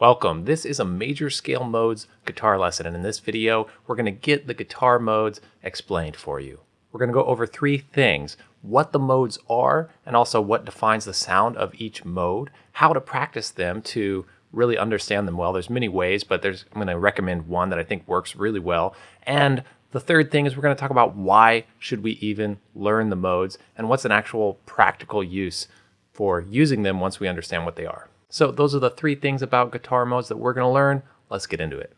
Welcome. This is a major scale modes guitar lesson, and in this video, we're going to get the guitar modes explained for you. We're going to go over three things, what the modes are, and also what defines the sound of each mode, how to practice them to really understand them well. There's many ways, but there's I'm going to recommend one that I think works really well. And the third thing is we're going to talk about why should we even learn the modes and what's an actual practical use for using them once we understand what they are. So those are the three things about guitar modes that we're going to learn. Let's get into it.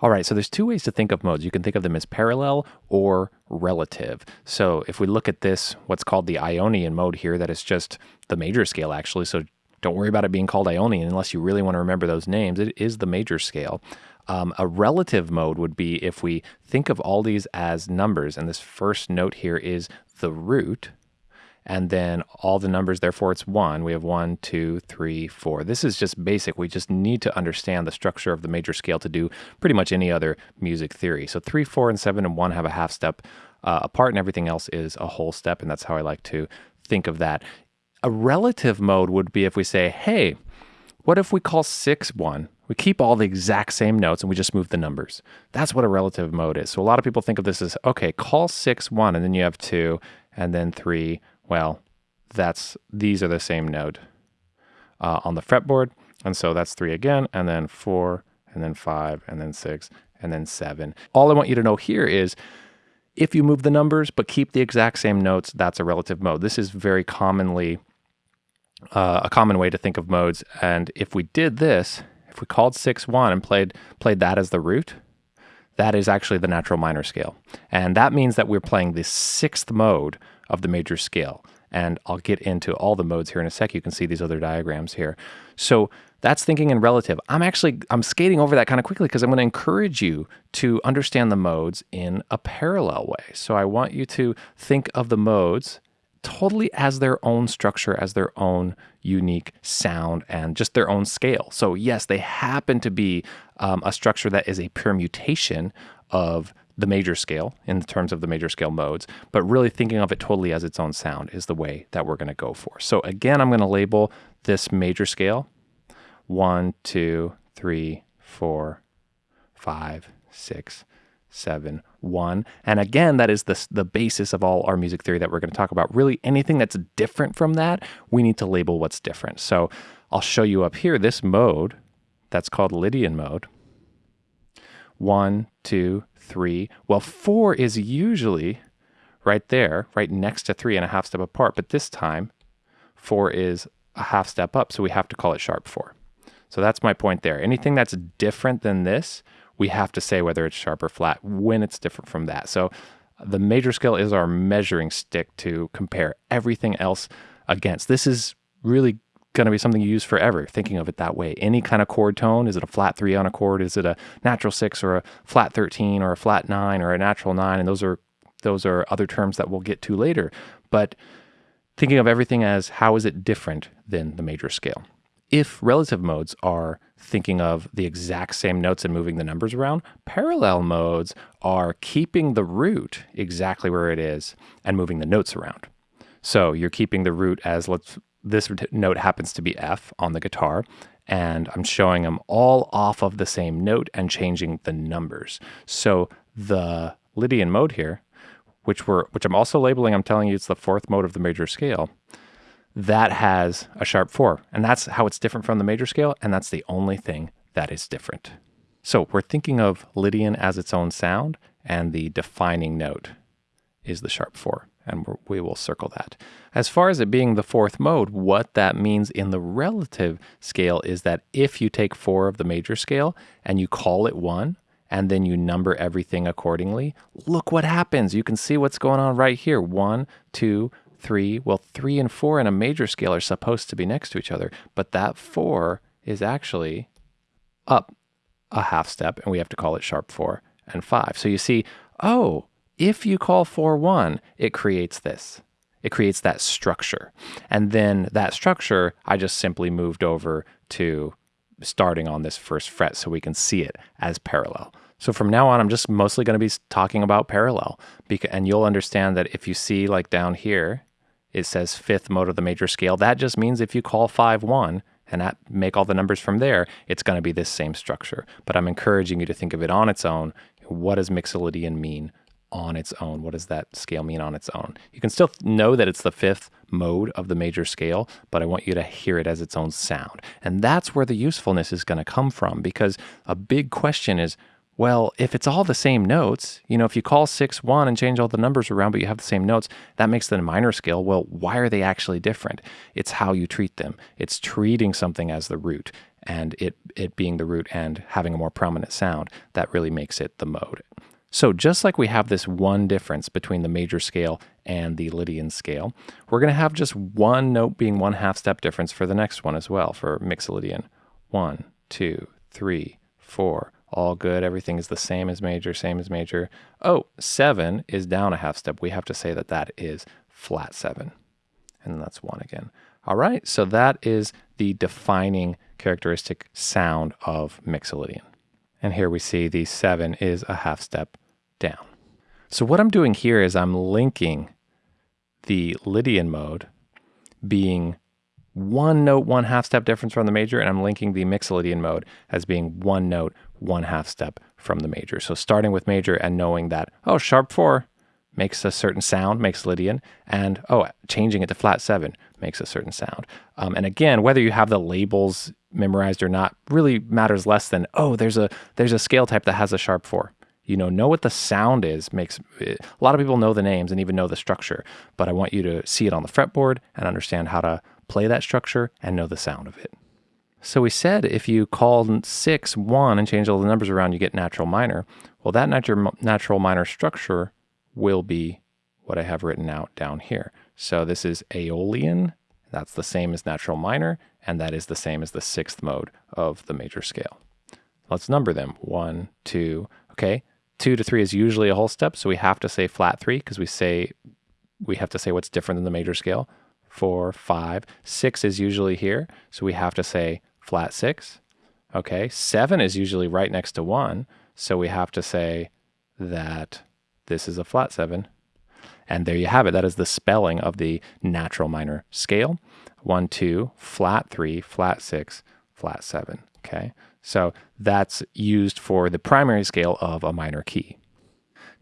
All right, so there's two ways to think of modes. You can think of them as parallel or relative. So if we look at this, what's called the Ionian mode here, that is just the major scale actually. So don't worry about it being called Ionian unless you really want to remember those names. It is the major scale. Um, a relative mode would be if we think of all these as numbers, and this first note here is the root, and then all the numbers, therefore it's one. We have one, two, three, four. This is just basic. We just need to understand the structure of the major scale to do pretty much any other music theory. So three, four, and seven and one have a half step uh, apart, and everything else is a whole step, and that's how I like to think of that. A relative mode would be if we say, hey, what if we call six one? We keep all the exact same notes and we just move the numbers. That's what a relative mode is. So a lot of people think of this as, okay, call six one, and then you have two, and then three, well, that's these are the same note uh, on the fretboard. And so that's three again, and then four, and then five, and then six, and then seven. All I want you to know here is if you move the numbers but keep the exact same notes, that's a relative mode. This is very commonly uh, a common way to think of modes. And if we did this, if we called six one and played played that as the root, that is actually the natural minor scale. And that means that we're playing the sixth mode of the major scale. And I'll get into all the modes here in a sec. You can see these other diagrams here. So that's thinking in relative. I'm actually, I'm skating over that kind of quickly because I'm going to encourage you to understand the modes in a parallel way. So I want you to think of the modes totally as their own structure, as their own unique sound, and just their own scale. So, yes, they happen to be um, a structure that is a permutation of the major scale in terms of the major scale modes, but really thinking of it totally as its own sound is the way that we're going to go for. So again, I'm going to label this major scale one, two, three, four, five, six, seven, one. And again, that is the, the basis of all our music theory that we're going to talk about. Really, anything that's different from that, we need to label what's different. So I'll show you up here this mode that's called Lydian mode. One, two, three. Well, four is usually right there, right next to three and a half step apart. But this time, four is a half step up. So we have to call it sharp four. So that's my point there. Anything that's different than this, we have to say whether it's sharp or flat when it's different from that. So the major scale is our measuring stick to compare everything else against. This is really going to be something you use forever, thinking of it that way. Any kind of chord tone, is it a flat three on a chord? Is it a natural six or a flat 13 or a flat nine or a natural nine? And those are, those are other terms that we'll get to later. But thinking of everything as how is it different than the major scale? If relative modes are thinking of the exact same notes and moving the numbers around, parallel modes are keeping the root exactly where it is and moving the notes around. So you're keeping the root as let's this note happens to be F on the guitar, and I'm showing them all off of the same note and changing the numbers. So the Lydian mode here, which we're which I'm also labeling, I'm telling you it's the fourth mode of the major scale, that has a sharp four. And that's how it's different from the major scale, and that's the only thing that is different. So we're thinking of Lydian as its own sound, and the defining note is the sharp four and we will circle that. As far as it being the fourth mode, what that means in the relative scale is that if you take four of the major scale and you call it one, and then you number everything accordingly, look what happens. You can see what's going on right here. One, two, three. Well, three and four in a major scale are supposed to be next to each other, but that four is actually up a half step, and we have to call it sharp four and five. So you see, oh, if you call four one, it creates this. It creates that structure. And then that structure, I just simply moved over to starting on this first fret so we can see it as parallel. So from now on, I'm just mostly going to be talking about parallel. Because and you'll understand that if you see like down here, it says fifth mode of the major scale, that just means if you call 5 1 and make all the numbers from there, it's going to be this same structure. But I'm encouraging you to think of it on its own. What does Mixolydian mean on its own? What does that scale mean on its own? You can still know that it's the fifth mode of the major scale, but I want you to hear it as its own sound. And that's where the usefulness is going to come from because a big question is well, if it's all the same notes, you know, if you call 6 1 and change all the numbers around, but you have the same notes, that makes it a minor scale. Well, why are they actually different? It's how you treat them. It's treating something as the root and it, it being the root and having a more prominent sound that really makes it the mode. So just like we have this one difference between the major scale and the Lydian scale, we're going to have just one note being one half step difference for the next one as well for Mixolydian. One, two, three, four, all good. Everything is the same as major, same as major. Oh, seven is down a half step. We have to say that that is flat seven. And that's one again. All right, so that is the defining characteristic sound of Mixolydian. And here we see the seven is a half step down. So what I'm doing here is I'm linking the Lydian mode being one note, one half step difference from the major, and I'm linking the Mixolydian mode as being one note, one half step from the major. So starting with major and knowing that, oh, sharp four makes a certain sound, makes Lydian, and oh, changing it to flat seven makes a certain sound. Um, and again, whether you have the labels memorized or not really matters less than, oh, there's a there's a scale type that has a sharp four. You know, know what the sound is makes a lot of people know the names and even know the structure, but I want you to see it on the fretboard and understand how to play that structure and know the sound of it. So we said if you call 6 1 and change all the numbers around, you get natural minor. Well, that natural, natural minor structure will be what I have written out down here. So this is Aeolian. That's the same as natural minor, and that is the same as the sixth mode of the major scale. Let's number them. One, two, okay. Two to three is usually a whole step, so we have to say flat three because we say we have to say what's different than the major scale. Four, five, six is usually here, so we have to say flat six. Okay, seven is usually right next to one, so we have to say that this is a flat seven. And there you have it. That is the spelling of the natural minor scale. One, two, flat three, flat six, flat seven. Okay, so that's used for the primary scale of a minor key.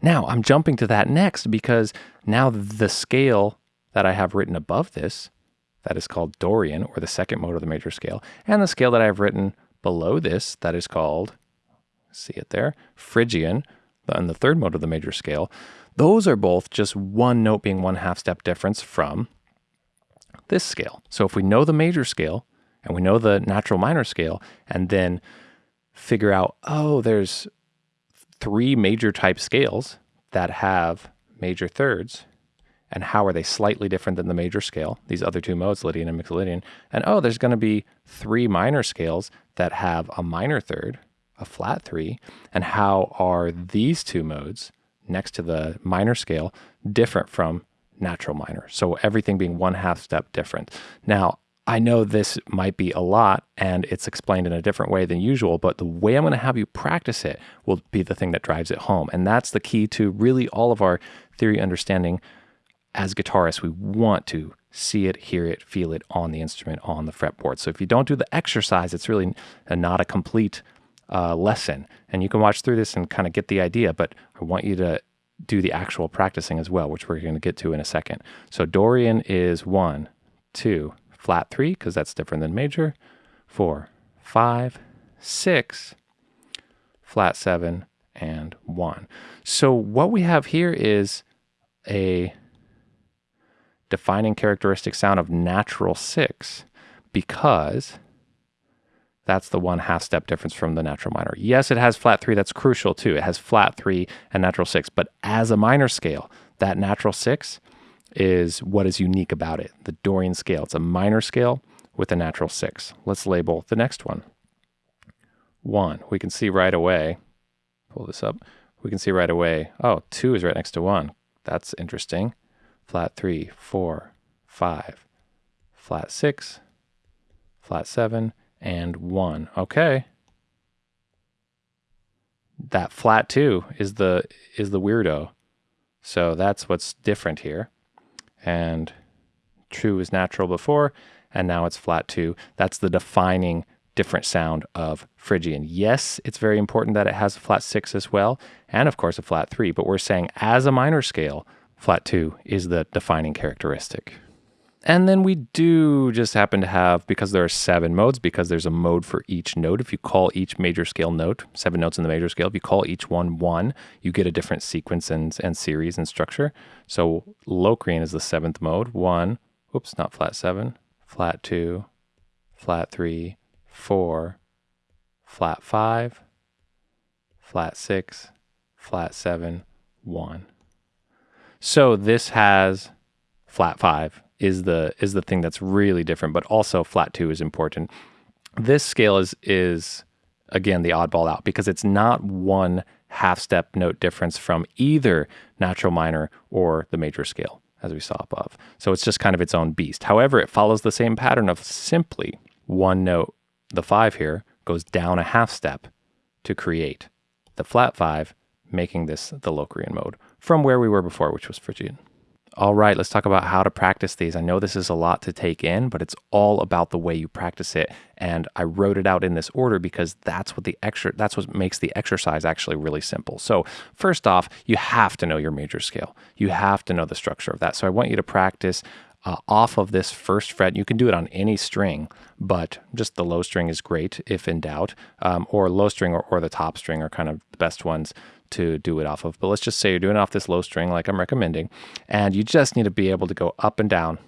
Now I'm jumping to that next because now the scale that I have written above this that is called Dorian, or the second mode of the major scale, and the scale that I've written below this that is called, see it there, Phrygian, and the third mode of the major scale. Those are both just one note being one half step difference from this scale. So if we know the major scale and we know the natural minor scale, and then figure out, oh, there's three major type scales that have major thirds and how are they slightly different than the major scale, these other two modes, Lydian and Mixolydian. And oh, there's going to be three minor scales that have a minor third, a flat three, and how are these two modes next to the minor scale different from natural minor? So everything being one half step different. Now, I know this might be a lot and it's explained in a different way than usual, but the way I'm going to have you practice it will be the thing that drives it home. And that's the key to really all of our theory understanding as guitarists, we want to see it, hear it, feel it on the instrument, on the fretboard. So if you don't do the exercise, it's really not a complete uh, lesson. And you can watch through this and kind of get the idea, but I want you to do the actual practicing as well, which we're going to get to in a second. So Dorian is one, two, flat three, because that's different than major, four, five, six, flat seven, and one. So what we have here is a defining characteristic sound of natural six because that's the one half step difference from the natural minor. Yes, it has flat three. That's crucial too. It has flat three and natural six. But as a minor scale, that natural six is what is unique about it. The Dorian scale. It's a minor scale with a natural six. Let's label the next one. One. We can see right away. Pull this up. We can see right away. Oh, two is right next to one. That's interesting flat three, four, five, flat 6, flat 7, and 1. Okay. That flat 2 is the is the weirdo. So that's what's different here. And true is natural before, and now it's flat two. That's the defining different sound of Phrygian. Yes, it's very important that it has a flat six as well, and of course a flat three, but we're saying as a minor scale, flat two is the defining characteristic. And then we do just happen to have, because there are seven modes, because there's a mode for each note, if you call each major scale note, seven notes in the major scale, if you call each one one, you get a different sequence and, and series and structure. So Locrian is the seventh mode, one, oops, not flat seven, flat two, flat three, four, flat five, flat six, flat seven, one. So this has flat five is the is the thing that's really different, but also flat two is important. This scale is is again the oddball out because it's not one half step note difference from either natural minor or the major scale as we saw above. So it's just kind of its own beast. However, it follows the same pattern of simply one note, the five here, goes down a half step to create the flat five, making this the Locrian mode from where we were before, which was Phrygian. All right, let's talk about how to practice these. I know this is a lot to take in, but it's all about the way you practice it. And I wrote it out in this order because that's what the extra that's what makes the exercise actually really simple. So, first off, you have to know your major scale. You have to know the structure of that. So, I want you to practice uh, off of this first fret. You can do it on any string, but just the low string is great if in doubt, um, or low string or, or the top string are kind of the best ones to do it off of. But let's just say you're doing it off this low string like I'm recommending, and you just need to be able to go up and down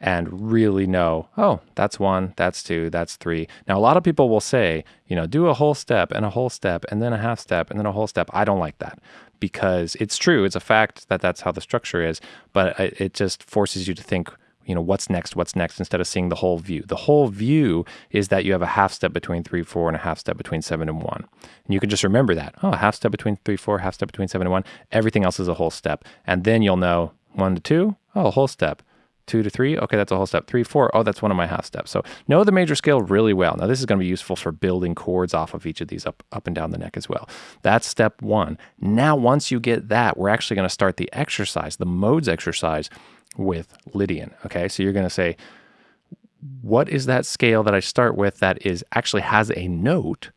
and really know, oh, that's one, that's two, that's three. Now, a lot of people will say, you know, do a whole step and a whole step and then a half step and then a whole step. I don't like that because it's true. It's a fact that that's how the structure is, but it just forces you to think you know, what's next, what's next, instead of seeing the whole view. The whole view is that you have a half step between three, four, and a half step between seven and one. And you can just remember that. Oh, half step between three, four, half step between seven and one. Everything else is a whole step. And then you'll know one to two, oh, a whole step. Two to three, okay, that's a whole step. Three, four, oh, that's one of my half steps. So know the major scale really well. Now, this is going to be useful for building chords off of each of these up, up and down the neck as well. That's step one. Now, once you get that, we're actually going to start the exercise, the modes exercise with Lydian. Okay, so you're going to say, what is that scale that I start with that is actually has a note?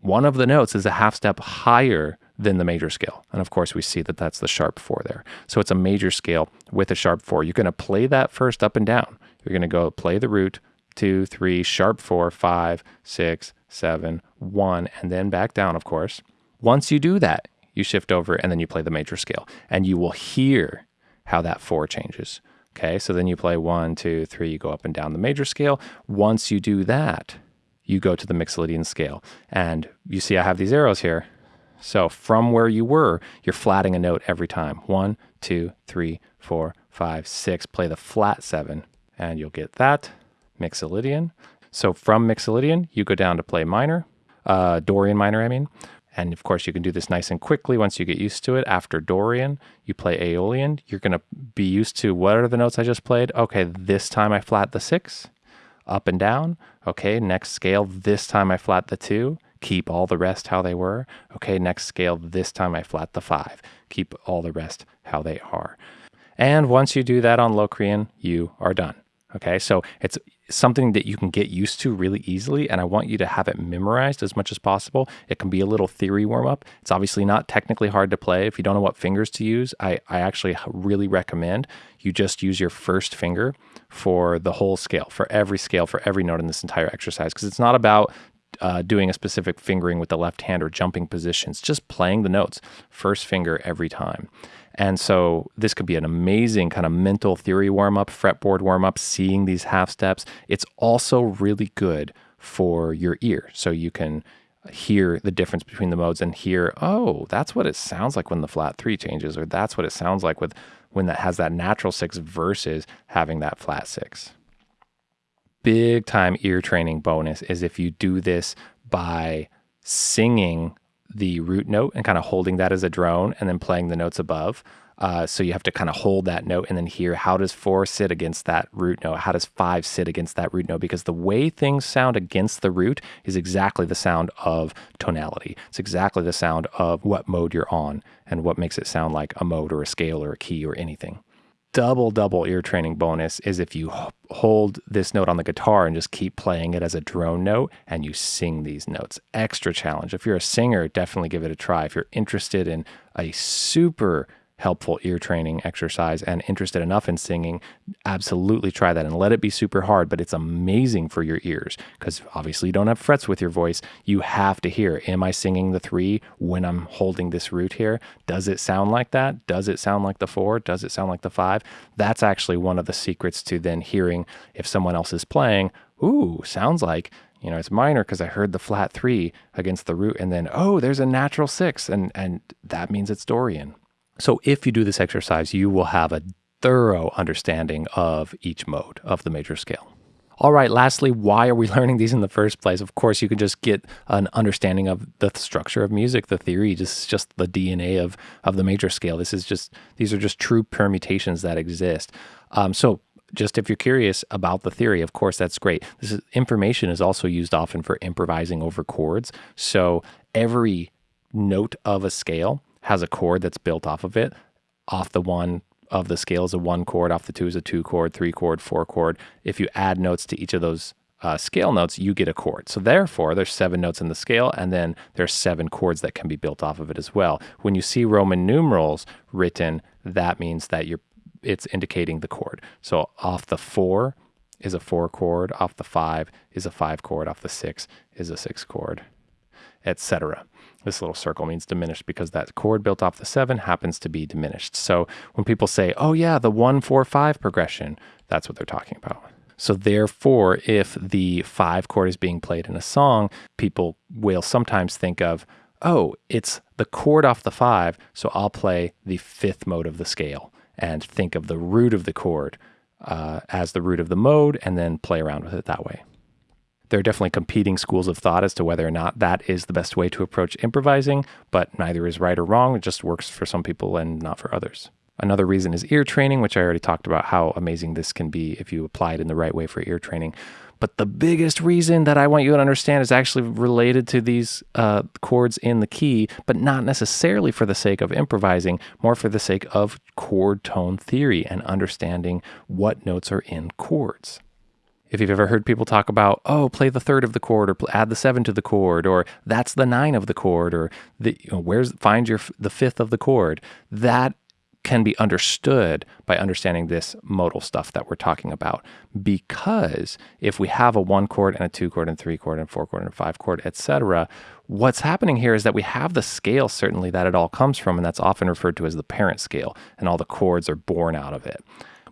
One of the notes is a half step higher than the major scale. And of course, we see that that's the sharp four there. So it's a major scale with a sharp four. You're going to play that first up and down. You're going to go play the root, two, three, sharp four, five, six, seven, one, and then back down, of course. Once you do that, you shift over and then you play the major scale. And you will hear how that four changes. Okay, so then you play one, two, three, you go up and down the major scale. Once you do that, you go to the Mixolydian scale. And you see I have these arrows here. So from where you were, you're flatting a note every time. One, two, three, four, five, six. Play the flat seven, and you'll get that Mixolydian. So from Mixolydian, you go down to play minor, uh, Dorian minor, I mean. And of course, you can do this nice and quickly once you get used to it. After Dorian, you play Aeolian. You're going to be used to what are the notes I just played? Okay, this time I flat the six, up and down. Okay, next scale, this time I flat the two. Keep all the rest how they were. Okay, next scale, this time I flat the five. Keep all the rest how they are. And once you do that on Locrian, you are done. Okay, so it's something that you can get used to really easily, and I want you to have it memorized as much as possible. It can be a little theory warm up. It's obviously not technically hard to play. If you don't know what fingers to use, I, I actually really recommend you just use your first finger for the whole scale, for every scale, for every note in this entire exercise, because it's not about uh, doing a specific fingering with the left hand or jumping positions, just playing the notes, first finger every time. And so this could be an amazing kind of mental theory warm up, fretboard warm up, seeing these half steps. It's also really good for your ear. So you can hear the difference between the modes and hear, oh, that's what it sounds like when the flat three changes, or that's what it sounds like with when that has that natural six versus having that flat six. Big time ear training bonus is if you do this by singing the root note and kind of holding that as a drone and then playing the notes above. Uh, so you have to kind of hold that note and then hear how does four sit against that root note? How does five sit against that root note? Because the way things sound against the root is exactly the sound of tonality. It's exactly the sound of what mode you're on and what makes it sound like a mode or a scale or a key or anything. Double, double ear training bonus is if you hold this note on the guitar and just keep playing it as a drone note and you sing these notes. Extra challenge. If you're a singer, definitely give it a try. If you're interested in a super helpful ear training exercise and interested enough in singing, absolutely try that and let it be super hard, but it's amazing for your ears because obviously you don't have frets with your voice. You have to hear, am I singing the three when I'm holding this root here? Does it sound like that? Does it sound like the four? Does it sound like the five? That's actually one of the secrets to then hearing if someone else is playing, ooh, sounds like you know, it's minor because I heard the flat three against the root, and then oh, there's a natural six, and and that means it's Dorian. So if you do this exercise, you will have a thorough understanding of each mode of the major scale. All right, lastly, why are we learning these in the first place? Of course, you can just get an understanding of the structure of music, the theory, just just the DNA of of the major scale. This is just these are just true permutations that exist. Um, so just if you're curious about the theory, of course, that's great. This is, information is also used often for improvising over chords. So every note of a scale has a chord that's built off of it. Off the one of the scale is a one chord, off the two is a two chord, three chord, four chord. If you add notes to each of those uh, scale notes, you get a chord. So therefore, there's seven notes in the scale, and then there's seven chords that can be built off of it as well. When you see Roman numerals written, that means that you're it's indicating the chord. So off the four is a four chord, off the five is a five chord, off the six is a six chord, etc. This little circle means diminished because that chord built off the seven happens to be diminished. So when people say, oh, yeah, the one, four, five progression, that's what they're talking about. So, therefore, if the five chord is being played in a song, people will sometimes think of, oh, it's the chord off the five, so I'll play the fifth mode of the scale and think of the root of the chord uh, as the root of the mode and then play around with it that way there are definitely competing schools of thought as to whether or not that is the best way to approach improvising, but neither is right or wrong. It just works for some people and not for others. Another reason is ear training, which I already talked about how amazing this can be if you apply it in the right way for ear training. But the biggest reason that I want you to understand is actually related to these uh, chords in the key, but not necessarily for the sake of improvising, more for the sake of chord tone theory and understanding what notes are in chords. If you've ever heard people talk about, oh, play the third of the chord, or add the seven to the chord, or that's the nine of the chord, or the, you know, where's find your the fifth of the chord, that can be understood by understanding this modal stuff that we're talking about. Because if we have a one chord and a two chord and three chord and four chord and five chord, etc., what's happening here is that we have the scale certainly that it all comes from, and that's often referred to as the parent scale, and all the chords are born out of it.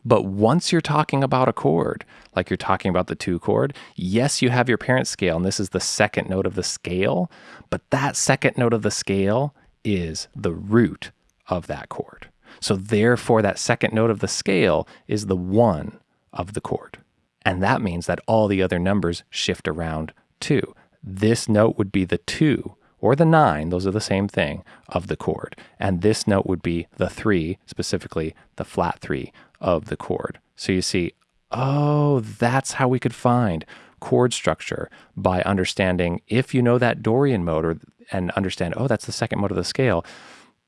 But once you're talking about a chord, like you're talking about the two chord, yes, you have your parent scale, and this is the second note of the scale, but that second note of the scale is the root of that chord. So therefore, that second note of the scale is the one of the chord. And that means that all the other numbers shift around too. This note would be the two or the nine, those are the same thing, of the chord. And this note would be the three, specifically the flat three of the chord. So you see, oh, that's how we could find chord structure by understanding if you know that Dorian mode or, and understand, oh, that's the second mode of the scale,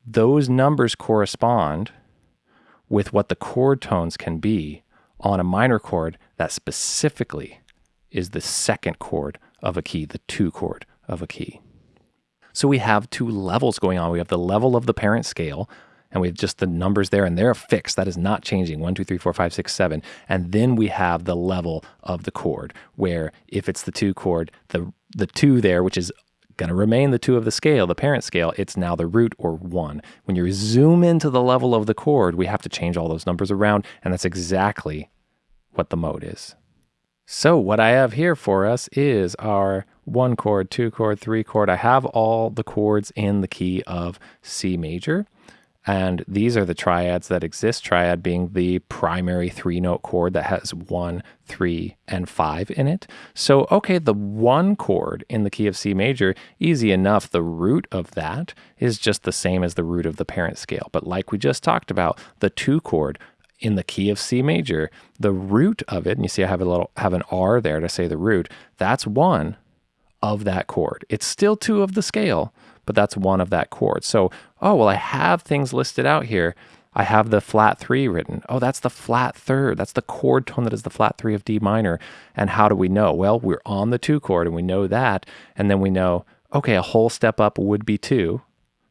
those numbers correspond with what the chord tones can be on a minor chord that specifically is the second chord of a key, the two chord of a key. So we have two levels going on. We have the level of the parent scale, and we have just the numbers there and they're fixed. That is not changing. One, two, three, four, five, six, seven. And then we have the level of the chord where if it's the two chord, the the two there, which is going to remain the two of the scale, the parent scale, it's now the root or one. When you zoom into the level of the chord, we have to change all those numbers around, and that's exactly what the mode is. So what I have here for us is our one chord, two chord, three chord. I have all the chords in the key of C major. And these are the triads that exist, triad being the primary three note chord that has one, three, and five in it. So, okay, the one chord in the key of C major, easy enough. The root of that is just the same as the root of the parent scale. But like we just talked about, the two chord in the key of C major, the root of it, and you see I have a little have an R there to say the root, that's one of that chord. It's still two of the scale, but that's one of that chord. So, oh, well, I have things listed out here. I have the flat three written. Oh, that's the flat third. That's the chord tone that is the flat three of D minor. And how do we know? Well, we're on the two chord and we know that. And then we know, okay, a whole step up would be two.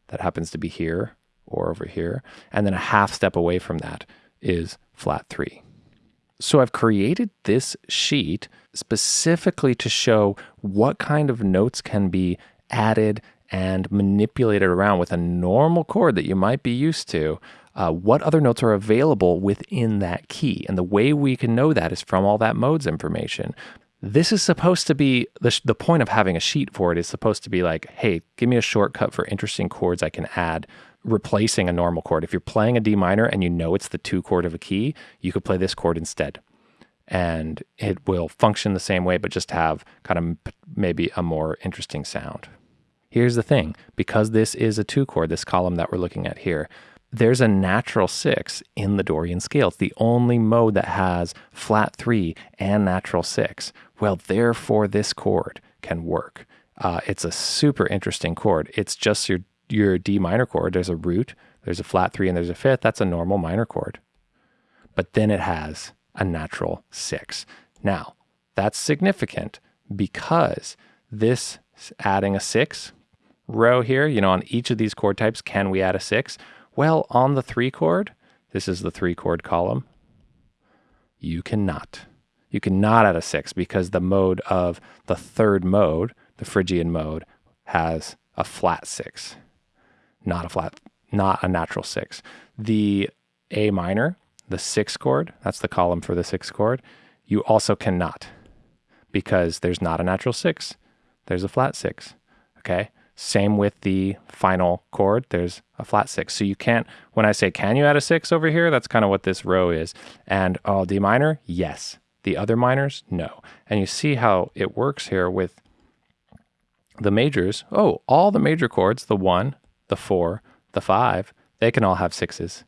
That happens to be here or over here. And then a half step away from that is flat three. So I've created this sheet specifically to show what kind of notes can be added and manipulate it around with a normal chord that you might be used to. Uh, what other notes are available within that key? And the way we can know that is from all that modes information. This is supposed to be the, the point of having a sheet for it is supposed to be like, hey, give me a shortcut for interesting chords I can add replacing a normal chord. If you're playing a D minor and you know it's the two chord of a key, you could play this chord instead. And it will function the same way, but just have kind of maybe a more interesting sound. Here's the thing because this is a two chord, this column that we're looking at here, there's a natural six in the Dorian scale. It's the only mode that has flat three and natural six. Well, therefore, this chord can work. Uh, it's a super interesting chord. It's just your your D minor chord, there's a root, there's a flat three, and there's a fifth. That's a normal minor chord. But then it has a natural six. Now, that's significant because this adding a six row here, you know, on each of these chord types, can we add a six? Well, on the three chord, this is the three chord column, you cannot. You cannot add a six because the mode of the third mode, the Phrygian mode, has a flat six not a flat, not a natural six. The A minor, the six chord, that's the column for the six chord, you also cannot because there's not a natural six, there's a flat six. Okay. Same with the final chord, there's a flat six. So you can't, when I say, can you add a six over here? That's kind of what this row is. And oh, D minor, yes. The other minors, no. And you see how it works here with the majors. Oh, all the major chords, the one, the four, the five, they can all have sixes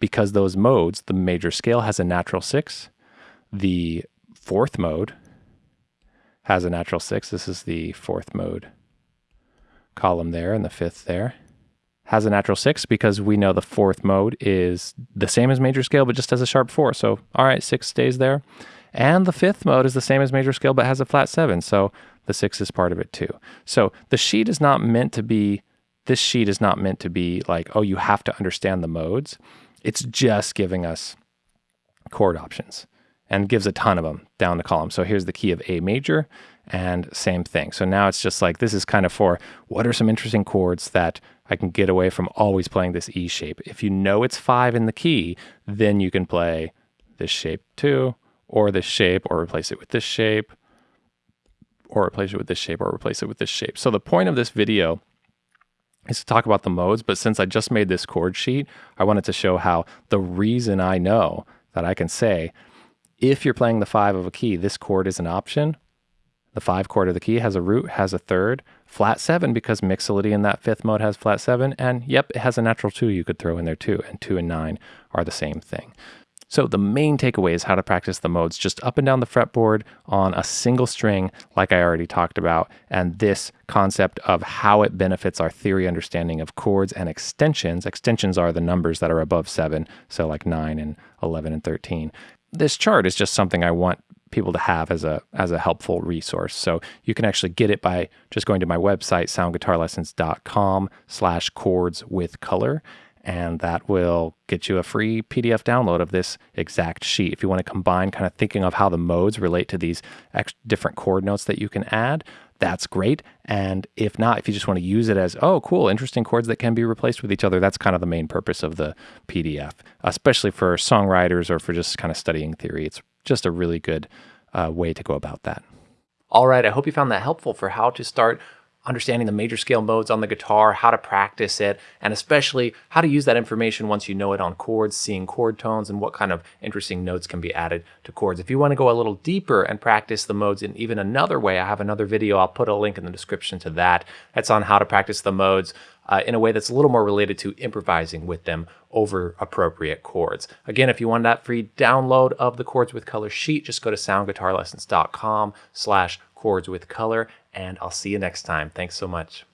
because those modes, the major scale has a natural six. The fourth mode has a natural six. This is the fourth mode column there, and the fifth there has a natural six because we know the fourth mode is the same as major scale, but just has a sharp four. So, all right, six stays there. And the fifth mode is the same as major scale, but has a flat seven. So the six is part of it too. So the sheet is not meant to be this sheet is not meant to be like, oh, you have to understand the modes. It's just giving us chord options and gives a ton of them down the column. So here's the key of A major and same thing. So now it's just like, this is kind of for what are some interesting chords that I can get away from always playing this E shape. If you know it's five in the key, then you can play this shape too, or this shape, or replace it with this shape, or replace it with this shape, or replace it with this shape. So the point of this video is to talk about the modes, but since I just made this chord sheet, I wanted to show how the reason I know that I can say, if you're playing the five of a key, this chord is an option. The five chord of the key has a root, has a third, flat seven because mixolydian in that fifth mode has flat seven, and yep, it has a natural two you could throw in there too, and two and nine are the same thing. So the main takeaway is how to practice the modes just up and down the fretboard on a single string, like I already talked about, and this concept of how it benefits our theory understanding of chords and extensions. Extensions are the numbers that are above seven, so like nine and 11 and 13. This chart is just something I want people to have as a as a helpful resource. So you can actually get it by just going to my website, soundguitarlessons.com slash chords with color and that will get you a free PDF download of this exact sheet. If you want to combine kind of thinking of how the modes relate to these different chord notes that you can add, that's great. And if not, if you just want to use it as, oh, cool, interesting chords that can be replaced with each other, that's kind of the main purpose of the PDF, especially for songwriters or for just kind of studying theory. It's just a really good uh, way to go about that. All right, I hope you found that helpful for how to start understanding the major scale modes on the guitar, how to practice it, and especially how to use that information once you know it on chords, seeing chord tones, and what kind of interesting notes can be added to chords. If you want to go a little deeper and practice the modes in even another way, I have another video. I'll put a link in the description to that. That's on how to practice the modes uh, in a way that's a little more related to improvising with them over appropriate chords. Again, if you want that free download of the Chords with Color sheet, just go to soundguitarlessons.com slash chords with color, and I'll see you next time. Thanks so much.